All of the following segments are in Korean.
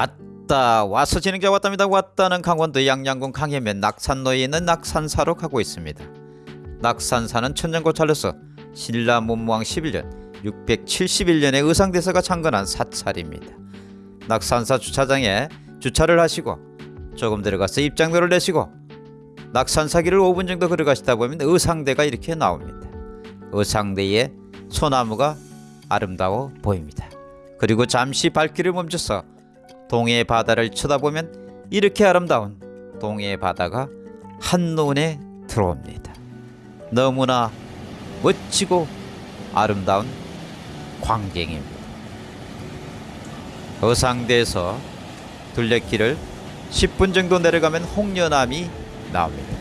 왔다 와서 진행자 왔답니다. 왔다는 강원도 양양군 강해면 낙산로에 있는 낙산사로 가고 있습니다. 낙산사는 천년고찰로서 신라 문무왕 11년 671년에 의상대사가 창건한 사찰입니다. 낙산사 주차장에 주차를 하시고 조금 들어가서 입장료를 내시고 낙산사길을 5분 정도 걸어가시다 보면 의상대가 이렇게 나옵니다. 의상대에 소나무가 아름다워 보입니다. 그리고 잠시 발길을 멈춰서 동해 바다를 쳐다보면 이렇게 아름다운 동해 바다가 한눈에 들어옵니다. 너무나 멋지고 아름다운 광경입니다. 어상대에서 둘레길을 10분 정도 내려가면 홍련암이 나옵니다.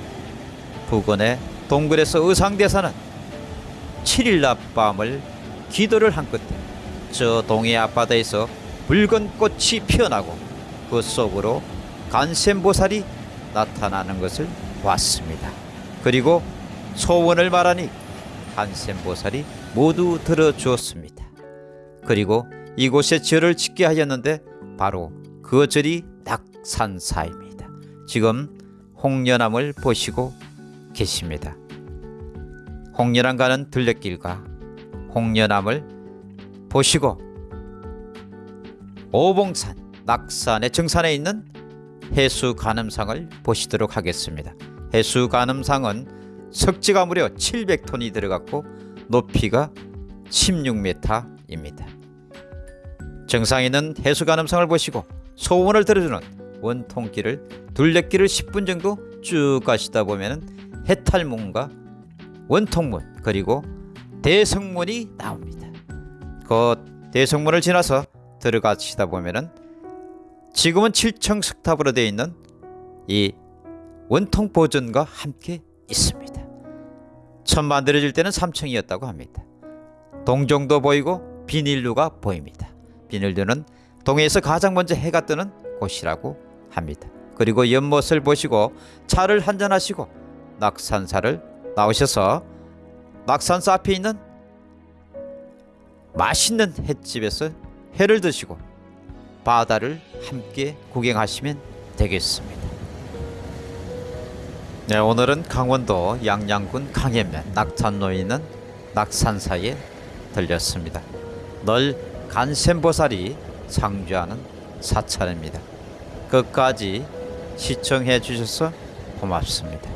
부근의 동굴에서 의상대사는 7일 낮 밤을 기도를 한 끝에 저 동해 앞바다에서 붉은 꽃이 피어나고 그 속으로 간센보살이 나타나는 것을 봤습니다. 그리고 소원을 말하니 간센보살이 모두 들어주었습니다. 그리고 이곳에 절을 짓게 하였는데 바로 그 절이 낙산사입니다. 지금 홍련암을 보시고 계십니다. 홍련암 가는 둘레길과 홍련암을 보시고 오봉산 낙산의 정산에 있는 해수 가늠상을 보시도록 하겠습니다. 해수 가늠상은 석지가 무려 700톤이 들어갔고 높이가 16m입니다. 정상에 있는 해수 가늠상을 보시고 소원을 들어주는 원통길을 둘레길을 10분 정도 쭉 가시다 보면 해탈문과 원통문 그리고 대성문이 나옵니다. 그 대성문을 지나서 들어가시다 보면은 지금은 7층 석탑으로 되어 있는 이 원통 보존과 함께 있습니다. 처음 만들어질 때는 3층이었다고 합니다. 동정도 보이고 비닐루가 보입니다. 비닐루는 동해에서 가장 먼저 해가 뜨는 곳이라고 합니다. 그리고 연못을 보시고 차를 한잔 하시고 낙산사를 나오셔서 낙산사 앞에 있는 맛있는 횟집에서 회를 드시고 바다를 함께 구경하시면 되겠습니다. 네, 오늘은 강원도 양양군 강해면 낙산로에 있는 낙산사에 들렸습니다. 늘 간센보살이 상주하는 사찰입니다. 끝까지 시청해 주셔서 고맙습니다.